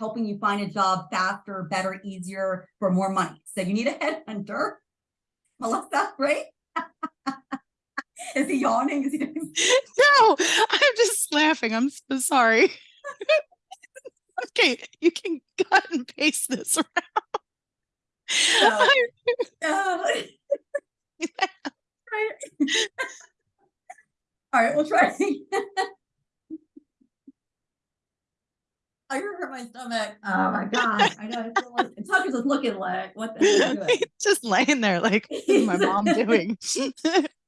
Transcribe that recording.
helping you find a job faster, better, easier, for more money. So you need a headhunter. Melissa, right? Is he yawning? Is he doing? No, I'm just laughing. I'm so sorry. Okay, you can cut and paste this around. Right. All right, we'll try. I hurt my stomach. Oh my god! I know. I feel like Tucker's just looking like, what the hell? are you doing? Just laying there like, what is my mom doing?